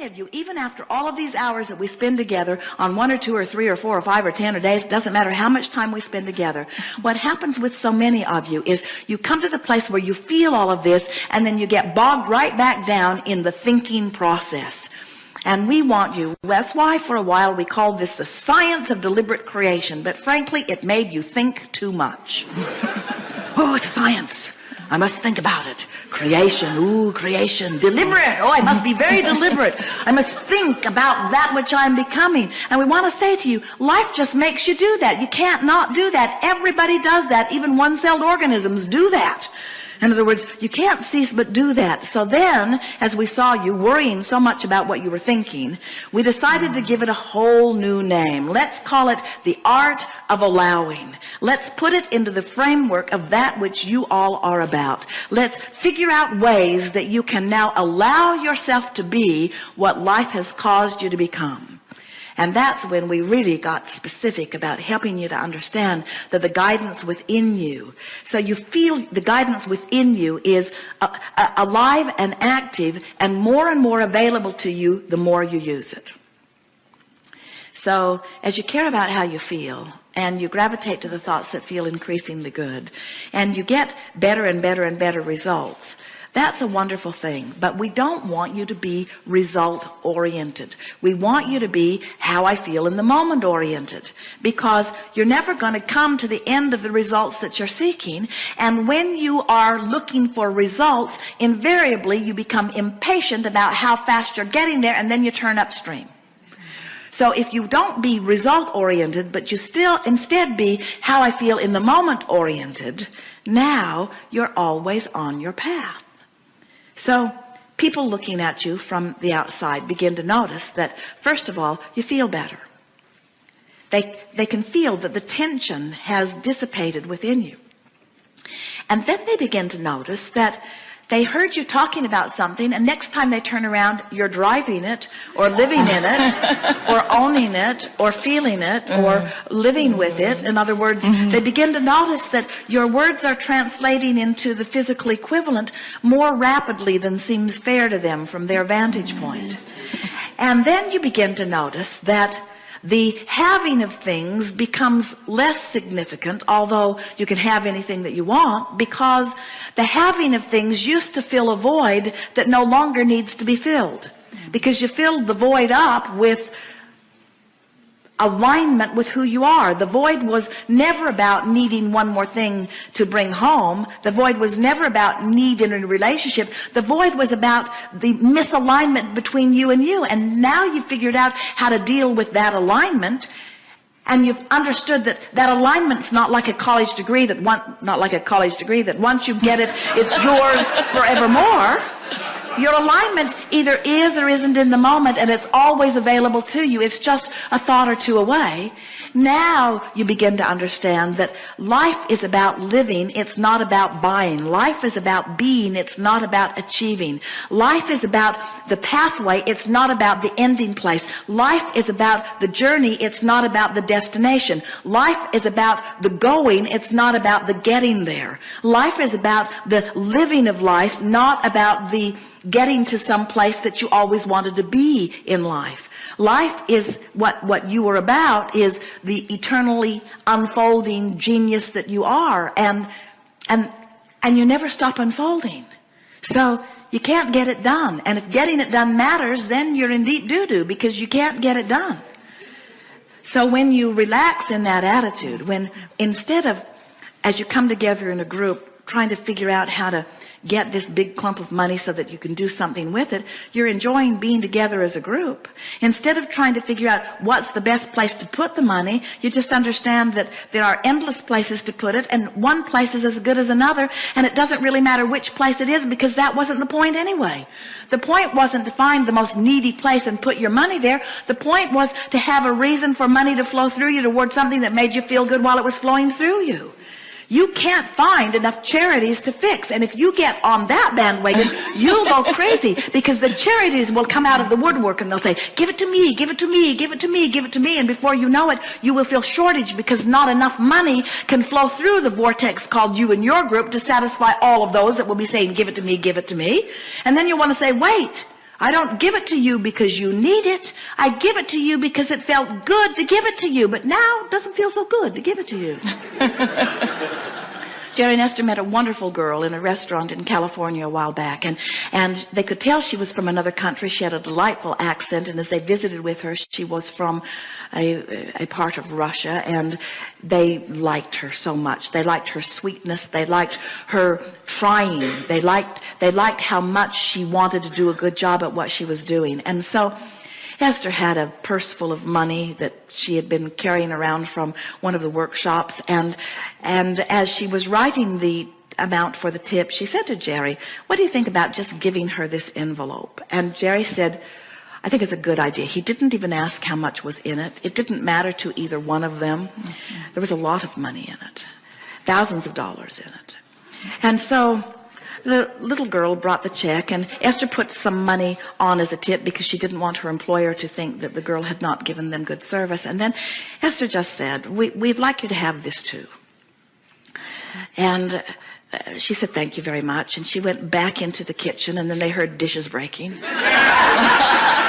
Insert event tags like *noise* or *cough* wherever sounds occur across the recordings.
many of you even after all of these hours that we spend together on one or two or three or four or five or ten or days doesn't matter how much time we spend together what happens with so many of you is you come to the place where you feel all of this and then you get bogged right back down in the thinking process. And we want you that's why for a while we called this the science of deliberate creation but frankly it made you think too much. *laughs* Oh science I must think about it. Creation ooh creation. Deliberate. Oh I must be very *laughs* deliberate. I must think about that which I'm becoming. And we want to say to you life just makes you do that. You can't not do that. Everybody does that. Even one-celled organisms do that in other words, you can't cease but do that. So then, as we saw you worrying so much about what you were thinking, we decided to give it a whole new name. Let's call it the art of allowing. Let's put it into the framework of that which you all are about. Let's figure out ways that you can now allow yourself to be what life has caused you to become and that's when we really got specific about helping you to understand that the guidance within you so you feel the guidance within you is uh, uh, alive and active and more and more available to you the more you use it. So as you care about how you feel and you gravitate to the thoughts that feel increasingly good and you get better and better and better results that's a wonderful thing. But we don't want you to be result oriented we want you to be how I feel in the moment oriented. Because you're never going to come to the end of the results that you're seeking. And when you are looking for results invariably you become impatient about how fast you're getting there and then you turn upstream. So if you don't be result oriented but you still instead be how I feel in the moment oriented now you're always on your path so people looking at you from the outside begin to notice that first of all you feel better. They they can feel that the tension has dissipated within you. And then they begin to notice that they heard you talking about something and next time they turn around you're driving it or living in it *laughs* or owning it or feeling it or mm-hmm. living with it in other words mm -hmm. they begin to notice that your words are translating into the physical equivalent more rapidly than seems fair to them from their vantage point and then you begin to notice that the having of things becomes less significant although you can have anything that you want because the having of things used to fill a void that no longer needs to be filled. Because you filled the void up with alignment with who you are. The void was never about needing one more thing to bring home. The void was never about need in a relationship. The void was about the misalignment between you and you. And now you've figured out how to deal with that alignment and you've understood that that alignment's not like a college degree that one not like a college degree that once you get it it's yours *laughs* forevermore your alignment either is or isn't in the moment and it's always available to you. It's just a thought or two away. Now you begin to understand that life is about living. It's not about buying. Life is about being. It's not about achieving. Life is about the pathway. It's not about the ending place. Life is about the journey. It's not about the destination. Life is about the going. It's not about the getting there. Life is about the living of life not about the getting to some place that you always wanted to be in life. Life is what what you are about is the eternally unfolding genius that you are and and and you never stop unfolding. So you can't get it done. And if getting it done matters then you're in deep doo-doo because you can't get it done. So when you relax in that attitude when instead of as you come together in a group trying to figure out how to get this big clump of money so that you can do something with it you're enjoying being together as a group. Instead of trying to figure out what's the best place to put the money you just understand that there are endless places to put it and one place is as good as another and it doesn't really matter which place it is because that wasn't the point anyway. The point wasn't to find the most needy place and put your money there. The point was to have a reason for money to flow through you toward something that made you feel good while it was flowing through you you can't find enough charities to fix. And if you get on that bandwagon *laughs* you'll go crazy because the charities will come out of the woodwork and they'll say give it to me give it to me give it to me give it to me. And before you know it you will feel shortage because not enough money can flow through the vortex called you and your group to satisfy all of those that will be saying give it to me give it to me. And then you want to say wait I don't give it to you because you need it. I give it to you because it felt good to give it to you, but now it doesn't feel so good to give it to you. *laughs* Jerry and Esther met a wonderful girl in a restaurant in California a while back and and they could tell she was from another country. She had a delightful accent and as they visited with her she was from a, a part of Russia and they liked her so much. They liked her sweetness. They liked her trying. They liked they liked how much she wanted to do a good job at what she was doing. And so Esther had a purse full of money that she had been carrying around from one of the workshops and and as she was writing the amount for the tip she said to Jerry what do you think about just giving her this envelope? And Jerry said I think it's a good idea. He didn't even ask how much was in it. It didn't matter to either one of them. There was a lot of money in it. Thousands of dollars in it. And so the little girl brought the check and Esther put some money on as a tip because she didn't want her employer to think that the girl had not given them good service. And then Esther just said we, would like you to have this too. And uh, she said thank you very much. And she went back into the kitchen and then they heard dishes breaking *laughs*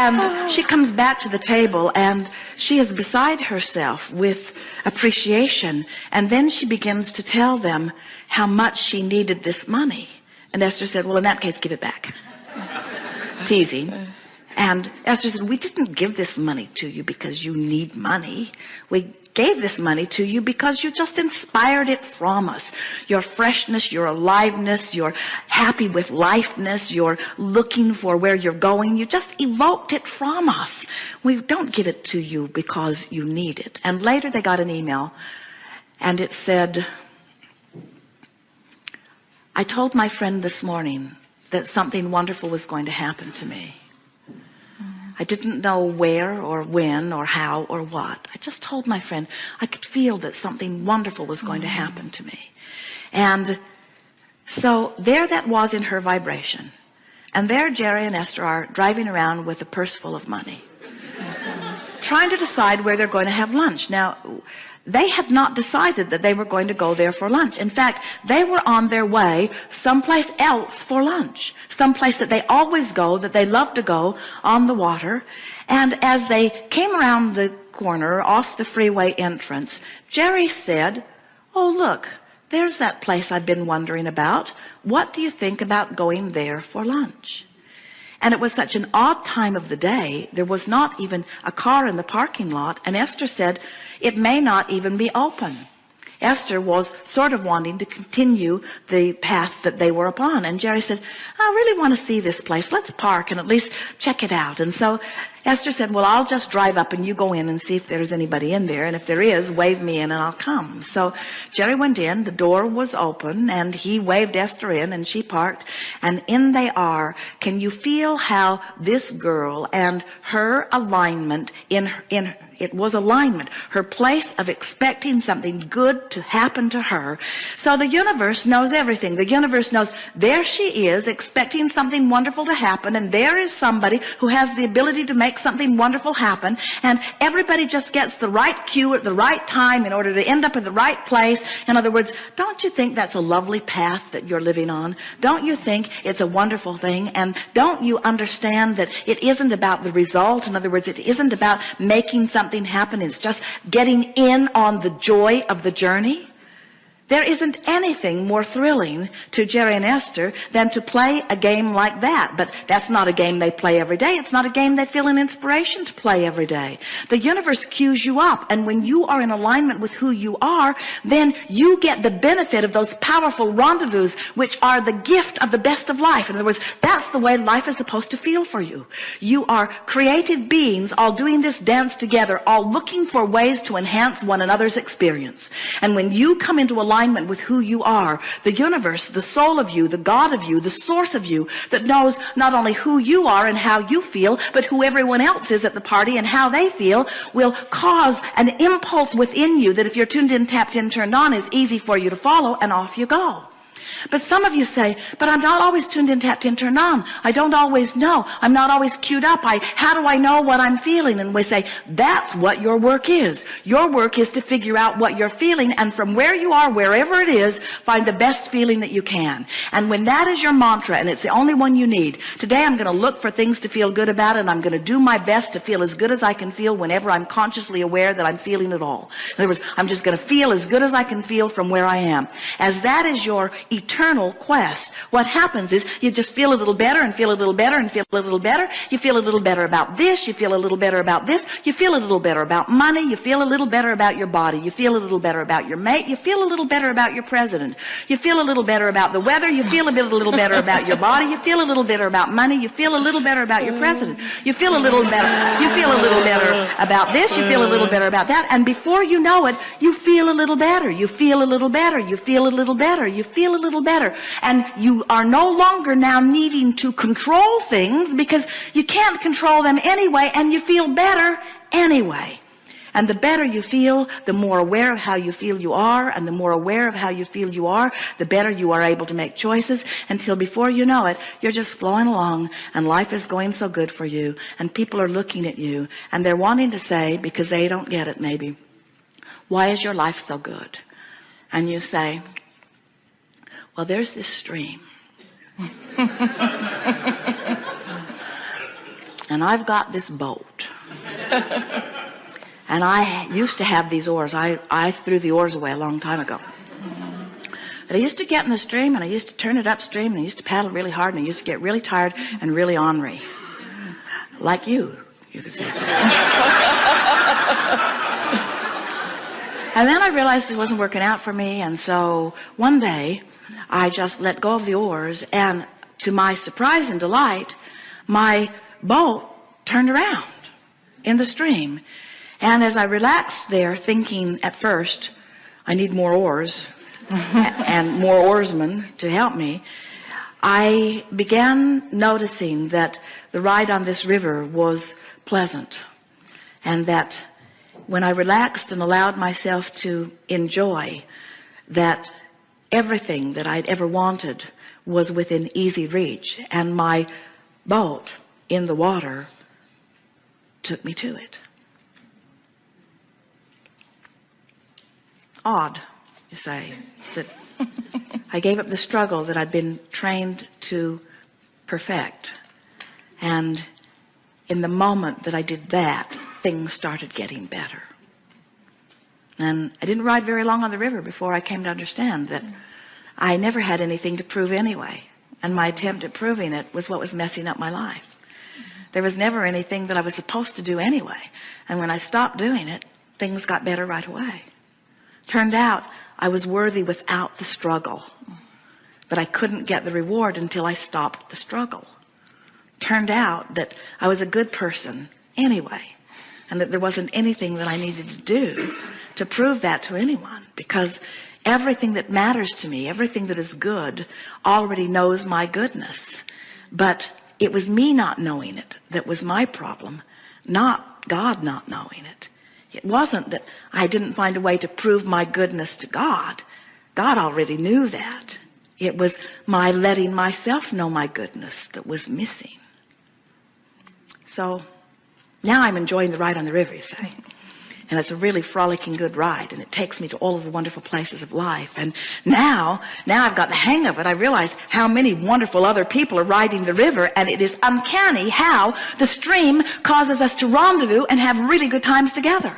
and she comes back to the table and she is beside herself with appreciation. And then she begins to tell them how much she needed this money. And Esther said well in that case give it back. *laughs* Teasing and Esther said we didn't give this money to you because you need money. We gave this money to you because you just inspired it from us. Your freshness your aliveness you're happy with lifeness you're looking for where you're going. You just evoked it from us. We don't give it to you because you need it. And later they got an email and it said I told my friend this morning that something wonderful was going to happen to me I didn't know where or when or how or what. I just told my friend I could feel that something wonderful was going to mm-hmm. happen to me. And so there that was in her vibration. And there Jerry and Esther are driving around with a purse full of money *laughs* trying to decide where they're going to have lunch. Now they had not decided that they were going to go there for lunch. In fact they were on their way someplace else for lunch someplace that they always go that they love to go on the water. And as they came around the corner off the freeway entrance Jerry said oh look there's that place I've been wondering about. What do you think about going there for lunch? And it was such an odd time of the day there was not even a car in the parking lot and Esther said it may not even be open. Esther was sort of wanting to continue the path that they were upon. And Jerry said I really want to see this place. Let's park and at least check it out. And so Esther said well I'll just drive up and you go in and see if there's anybody in there. And if there is wave me in and I'll come. So Jerry went in the door was open and he waved Esther in and she parked. And in they are. Can you feel how this girl and her alignment in in it was alignment her place of expecting something good to happen to her. So the universe knows everything. The universe knows there she is expecting something wonderful to happen and there is somebody who has the ability to make something wonderful happen. And everybody just gets the right cue at the right time in order to end up in the right place. In other words don't you think that's a lovely path that you're living on? Don't you think it's a wonderful thing? And don't you understand that it isn't about the result? In other words it isn't about making something something happen. It's just getting in on the joy of the journey there isn't anything more thrilling to Jerry and Esther than to play a game like that. But that's not a game they play every day. It's not a game they feel an inspiration to play every day. The universe cues you up. And when you are in alignment with who you are, then you get the benefit of those powerful rendezvous, which are the gift of the best of life. In other words, that's the way life is supposed to feel for you. You are creative beings all doing this dance together, all looking for ways to enhance one another's experience. And when you come into alignment alignment with who you are. The universe the soul of you the God of you the source of you that knows not only who you are and how you feel but who everyone else is at the party and how they feel will cause an impulse within you that if you're tuned in tapped in turned on is easy for you to follow and off you go but some of you say but I'm not always tuned in tapped in turned on I don't always know. I'm not always queued up. I how do I know what I'm feeling? And we say that's what your work is. Your work is to figure out what you're feeling and from where you are wherever it is find the best feeling that you can. And when that is your mantra and it's the only one you need today I'm going to look for things to feel good about and I'm going to do my best to feel as good as I can feel whenever I'm consciously aware that I'm feeling it all. In other words I'm just going to feel as good as I can feel from where I am. As that is your eternal quest what happens is you just feel a little better and feel a little better and feel a little better you feel a little better about this you feel a little better about this you feel a little better about money you feel a little better about your body you feel a little better about your mate you feel a little better about your president you feel a little better about the weather you feel a bit a little better about your body you feel a little better about money you feel a little better about your president you feel a little better you feel a little better about this you feel a little better about that and before you know it you feel a little better you feel a little better you feel a little better you feel a little better. And you are no longer now needing to control things because you can't control them anyway and you feel better anyway. And the better you feel the more aware of how you feel you are and the more aware of how you feel you are the better you are able to make choices until before you know it you're just flowing along and life is going so good for you and people are looking at you and they're wanting to say because they don't get it maybe why is your life so good? And you say well there's this stream. *laughs* And I've got this boat. And I used to have these oars. I, I threw the oars away a long time ago. But I used to get in the stream and I used to turn it upstream and I used to paddle really hard and I used to get really tired and really ornery. Like you you could say *laughs* and then I realized it wasn't working out for me and so one day I just let go of the oars and to my surprise and delight my boat turned around in the stream. And as I relaxed there thinking at first I need more oars *laughs* and more oarsmen to help me I began noticing that the ride on this river was pleasant and that when I relaxed and allowed myself to enjoy that everything that I'd ever wanted was within easy reach and my boat in the water took me to it. Odd you say that *laughs* I gave up the struggle that I'd been trained to perfect. And in the moment that I did that things started getting better. And I didn't ride very long on the river before I came to understand that I never had anything to prove anyway. And my attempt at proving it was what was messing up my life. There was never anything that I was supposed to do anyway. And when I stopped doing it things got better right away. Turned out I was worthy without the struggle. But I couldn't get the reward until I stopped the struggle. Turned out that I was a good person anyway and that there wasn't anything that I needed to do to prove that to anyone because everything that matters to me everything that is good already knows my goodness. But it was me not knowing it that was my problem not God not knowing it. It wasn't that I didn't find a way to prove my goodness to God. God already knew that. It was my letting myself know my goodness that was missing. So now I'm enjoying the ride on the river you say and it's a really frolicking good ride and it takes me to all of the wonderful places of life. And now now I've got the hang of it. I realize how many wonderful other people are riding the river and it is uncanny how the stream causes us to rendezvous and have really good times together.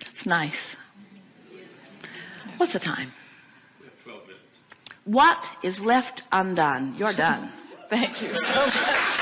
That's nice. What's the time? What is left undone? You're done thank you so much